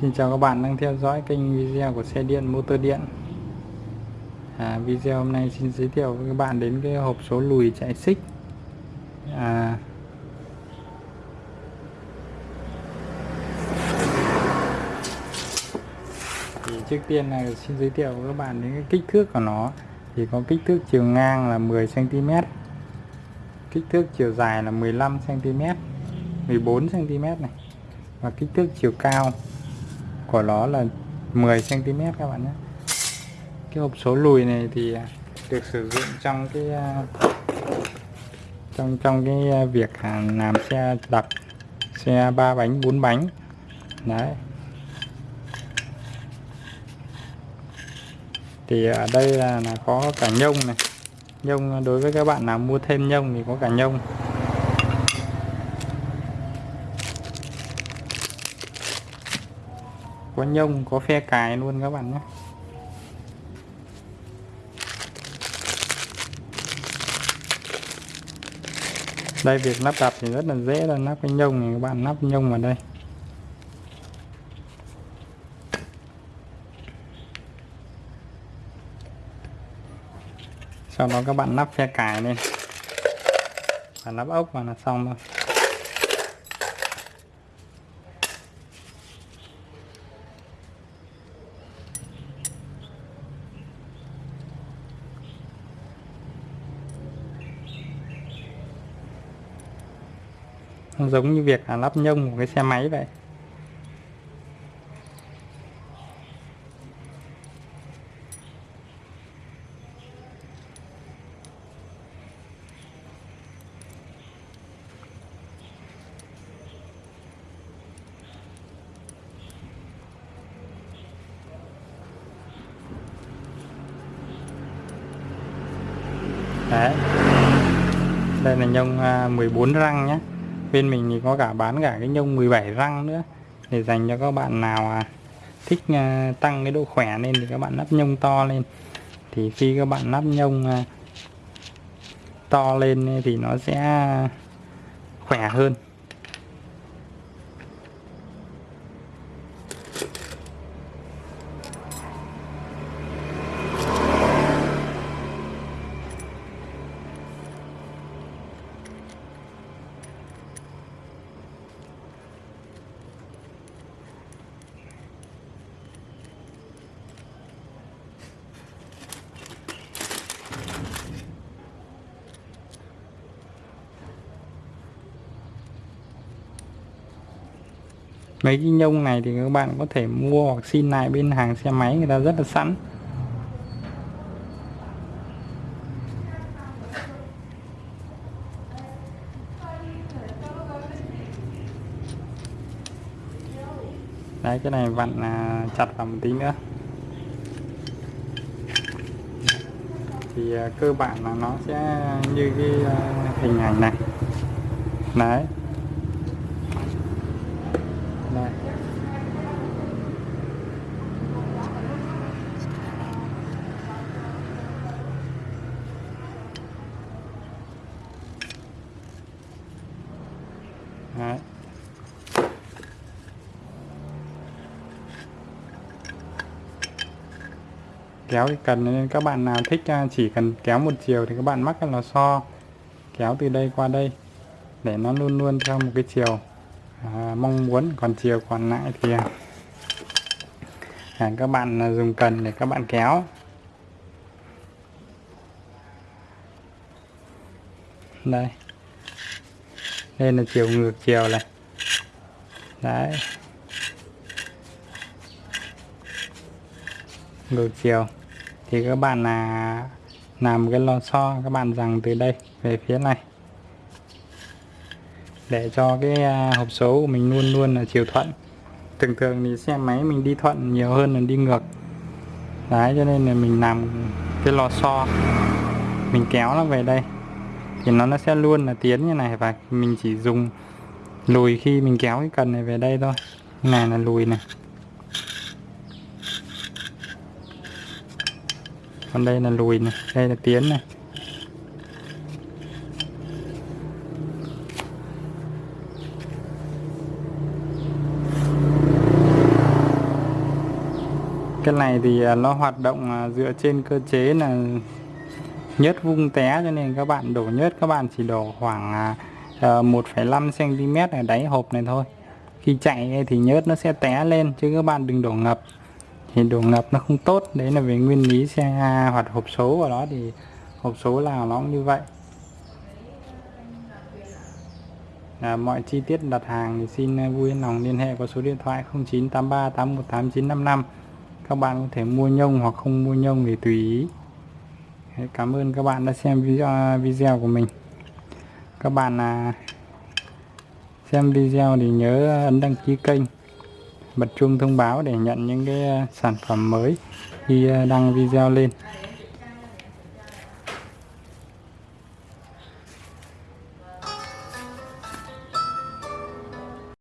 Xin chào các bạn đang theo dõi kênh video của xe điện motor điện. À, Video hôm nay xin giới thiệu với các bạn đến cái hộp số lùi chạy xích. À, thì Trước tiên là xin giới thiệu với các bạn đến cái kích thước của nó. Thì có kích thước chiều ngang là 10cm Kích thước chiều dài là 15cm 14cm này Và kích thước chiều cao của nó là 10 cm các bạn nhé. Cái hộp số lùi này thì à, được sử dụng trong cái à, trong trong cái à, việc làm xe đập xe ba bánh bốn bánh. Đấy. Thì ở đây là, là có cả nhông này. Nhông đối với các bạn nào mua thêm nhông thì có cả nhông. Có nhông, có phe cài luôn các bạn nhé. Đây, việc lắp đặt thì rất là dễ là lắp cái nhông này, các bạn lắp nhông vào đây. Sau đó các bạn lắp phe cài lên. Và lắp ốc vào là xong thôi. Giống như việc là lắp nhông của cái xe máy vậy Đấy. Đây là nhông à, 14 răng nhé bên mình thì có cả bán cả cái nhông 17 răng nữa để dành cho các bạn nào à, thích à, tăng cái độ khỏe lên thì các bạn lắp nhông to lên. Thì khi các bạn lắp nhông à, to lên thì nó sẽ khỏe hơn. Mấy cái nhông này thì các bạn có thể mua hoặc xin lại bên hàng xe máy người ta rất là sẵn. Đấy cái này vặn à, chặt vào một tí nữa. Thì à, cơ bản là nó sẽ như cái à, hình ảnh này. Đấy. Kéo thì cần nên các bạn nào thích chỉ cần kéo một chiều thì các bạn mắc cái so kéo từ đây qua đây để nó luôn luôn theo một cái chiều. À, mong muốn còn chiều còn lại thì à, các bạn dùng cần để các bạn kéo. Đây. Đây là chiều ngược chiều này. Đấy. Ngược chiều thì các bạn là làm cái lò xo, các bạn rằng từ đây, về phía này. Để cho cái à, hộp số của mình luôn luôn là chiều thuận. Thường thường thì xe máy mình đi thuận nhiều hơn là đi ngược. Đấy, cho nên là mình làm cái lò xo. Mình kéo nó về đây. Thì nó nó sẽ luôn là tiến như này và mình chỉ dùng lùi khi mình kéo cái cần này về đây thôi. Này là lùi này. Còn đây là lùi này đây là tiến này. Cái này thì à, nó hoạt động à, dựa trên cơ chế là nhớt vung té cho nên các bạn đổ nhớt các bạn chỉ đổ khoảng à, 1,5 cm ở đáy hộp này thôi. Khi chạy thì nhớt nó sẽ té lên chứ các bạn đừng đổ ngập thì đường ngập nó không tốt. Đấy là về nguyên lý xe hoặc hộp số của nó. Thì hộp số nào nó cũng như vậy. À, mọi chi tiết đặt hàng thì xin à, vui lòng liên hệ qua số điện thoại 0983 818 955 các bạn có thể mua nhông hoặc không mua nhông thì tùy ý. Cảm ơn các bạn đã xem video à, video của mình. Các bạn à, xem video thì nhớ à, ấn đăng ký kênh bật chuông thông báo để nhận những cái ờ, sản phẩm mới khi ờ, đăng video lên.